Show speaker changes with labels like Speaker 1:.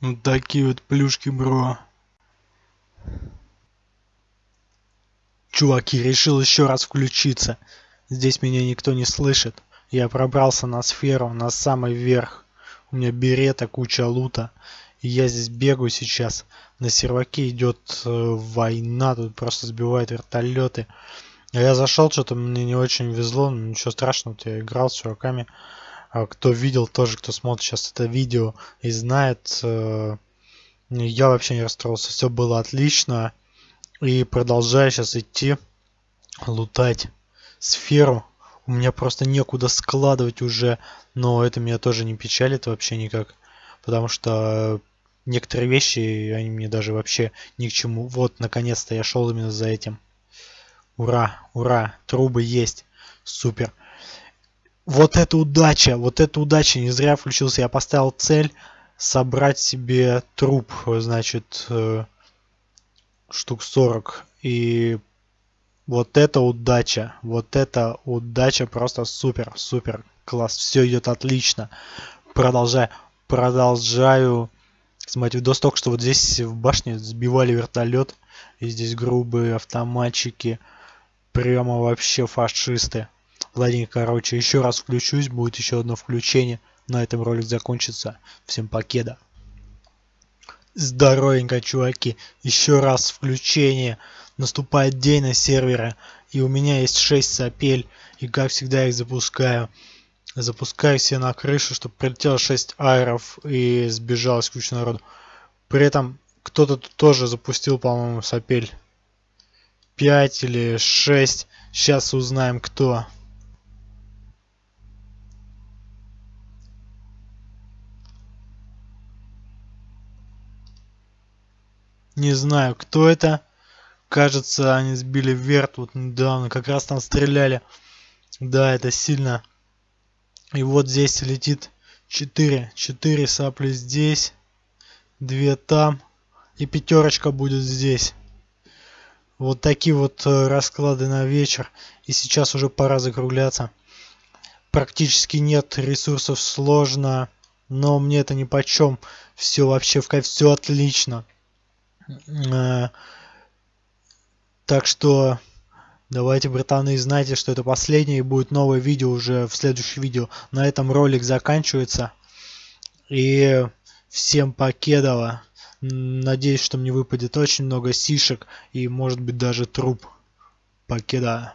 Speaker 1: Вот такие вот плюшки, бро. Чуваки, решил еще раз включиться. Здесь меня никто не слышит. Я пробрался на сферу, на самый верх. У меня берета, куча лута. И я здесь бегаю сейчас. На серваке идет э, война, тут просто сбивают вертолеты. А я зашел, что-то мне не очень везло, но ничего страшного, я играл с чуваками. А кто видел тоже, кто смотрит сейчас это видео и знает, э, я вообще не расстроился, все было отлично. И продолжаю сейчас идти лутать сферу. У меня просто некуда складывать уже, но это меня тоже не печалит вообще никак. Потому что некоторые вещи, они мне даже вообще ни к чему. Вот, наконец-то я шел именно за этим. Ура, ура, трубы есть. Супер. Вот это удача, вот это удача, не зря включился. Я поставил цель собрать себе труп, значит, э, штук 40. И вот это удача, вот это удача просто супер, супер, класс, все идет отлично. Продолжаю, продолжаю смотреть видос только что вот здесь в башне сбивали вертолет, и здесь грубые автоматчики, прямо вообще фашисты. Ладненько, короче, еще раз включусь, будет еще одно включение. На этом ролик закончится. Всем покеда. Здоровенько, чуваки. Еще раз включение. Наступает день на сервере. И у меня есть 6 сапель. И как всегда их запускаю. Запускаю все на крышу, чтобы прилетело 6 айров и сбежалось куча народу. При этом кто-то тоже запустил, по-моему, сапель. 5 или 6. Сейчас узнаем кто. Не знаю, кто это. Кажется, они сбили верт вот недавно. Как раз там стреляли. Да, это сильно. И вот здесь летит 4. 4 сапли здесь. 2 там. И пятерочка будет здесь. Вот такие вот э, расклады на вечер. И сейчас уже пора закругляться. Практически нет ресурсов, сложно. Но мне это ни по чем. Все вообще в кайф, все отлично. Э, так что давайте, братаны, знайте, что это последнее и будет новое видео уже в следующем видео. На этом ролик заканчивается. И всем покедово. Надеюсь, что мне выпадет очень много сишек и может быть даже труп. Покеда.